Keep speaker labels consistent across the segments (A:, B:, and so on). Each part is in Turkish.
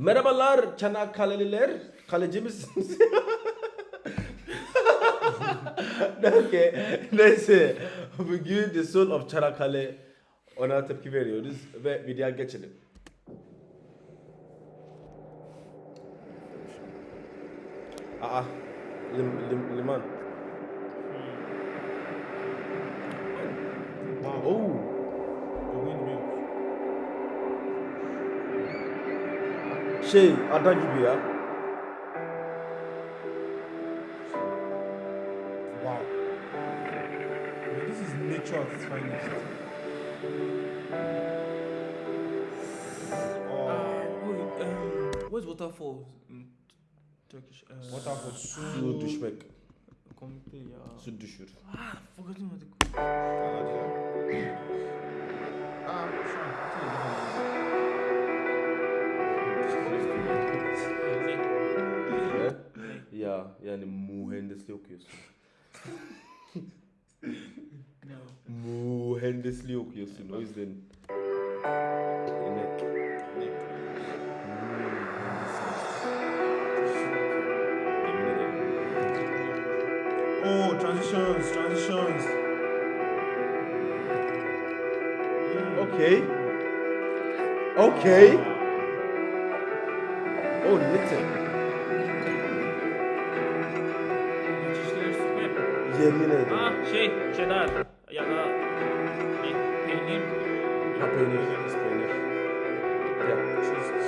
A: Merhabalar Çanakkale'liler. Kaleci misiniz? Neyse, neyse. Bugün The Soul of Çanakkale ona tepki veriyoruz ve videoya geçelim. Aa, lim, lim, liman. Şey ada gibi ya.
B: Wow. This is nature at its finest.
C: Uh,
B: Oh,
C: wait, um, where's waterfall Turkish? Uh,
B: waterfall
A: Su
B: su.
A: düşmek,
C: Komik değil ya.
A: su düşür.
C: Ah, forgotten what they
A: yani mühendisliği okuyorsun.
C: No.
A: Mühendisliği okuyorsun o yüzden. Ederim.
B: Oh, transitions, transitions.
A: Okay. Okay. Oh little. Yemin ederim.
C: Ah şey, cheddar. Ya da ne, peynir.
A: Ha peynir. Peynir. Ya.
B: Jesus.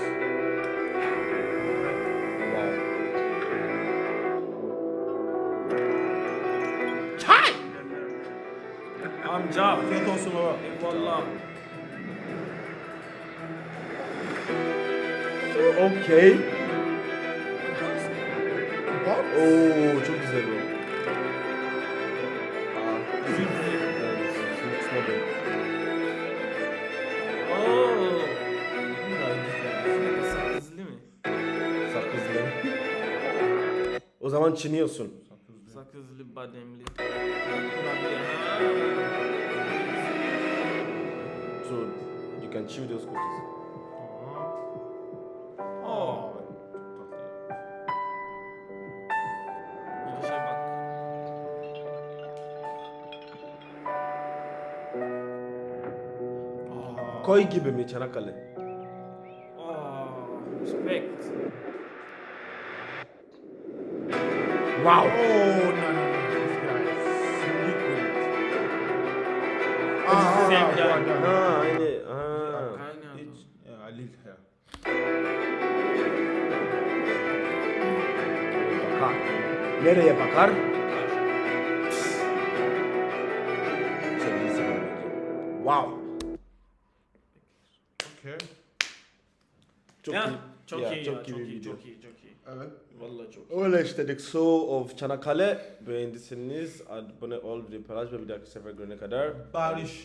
A: Wow.
C: Amca.
B: Afiyet olsun baba.
C: Eyvallah.
A: Okay.
B: What?
A: Oo çok güzel o. zaman çiniyorsun.
B: Sakızlı.
C: Bademli.
A: So you can chew those cookies.
B: Oh.
A: Koy gibi mi Çanakkale?
C: Oh, respect.
A: Wow.
B: Oh, no, no, no. This guy is liquid. Ah,
C: Same
B: ah,
C: guy.
A: Ha aynı. Ha.
B: Hiç.
A: Bakar. Nereye bakar? Sevgilisi var bence. Wow.
B: Okay.
A: Çok
C: Ya,
A: iyi.
C: Çok
A: Ya,
C: iyi
A: çok
C: ya,
A: iyi
C: çok
A: bir
C: iyi,
A: video.
C: çok iyi, çok iyi.
B: Evet.
C: Vallahi çok iyi.
A: Öyle işte The Soul of Çanakkale. Beğendiyseniz abone ol, video paylaş ve bir dahaki sefer görene kadar.
B: Barış.